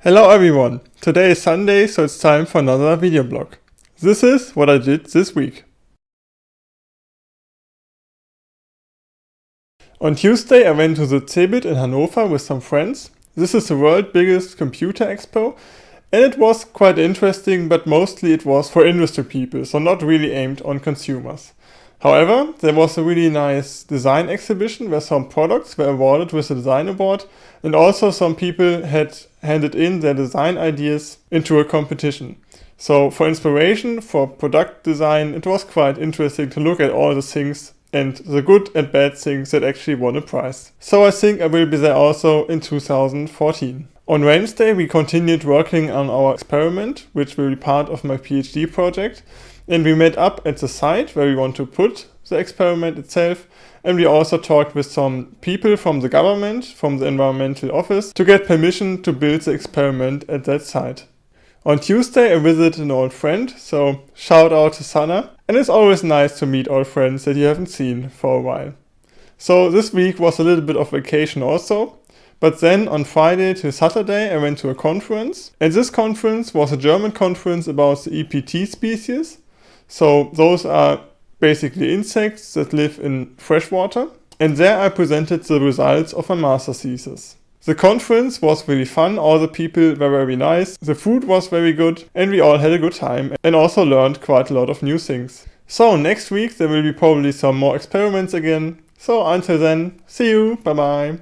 Hello everyone! Today is Sunday, so it's time for another video blog. This is what I did this week. On Tuesday I went to the CeBIT in Hanover with some friends. This is the world's biggest computer expo and it was quite interesting but mostly it was for industry people, so not really aimed on consumers. However, there was a really nice design exhibition where some products were awarded with a design award and also some people had handed in their design ideas into a competition. So for inspiration, for product design, it was quite interesting to look at all the things and the good and bad things that actually won a prize. So I think I will be there also in 2014. On Wednesday we continued working on our experiment, which will be part of my PhD project. And we met up at the site where we want to put the experiment itself. And we also talked with some people from the government, from the environmental office, to get permission to build the experiment at that site. On Tuesday I visited an old friend, so shout out to Sana. And it's always nice to meet old friends that you haven't seen for a while. So this week was a little bit of vacation also. But then on Friday to Saturday I went to a conference. And this conference was a German conference about the EPT species. So those are basically insects that live in freshwater. And there I presented the results of my master thesis. The conference was really fun, all the people were very nice, the food was very good, and we all had a good time and also learned quite a lot of new things. So next week there will be probably some more experiments again. So until then, see you, bye bye.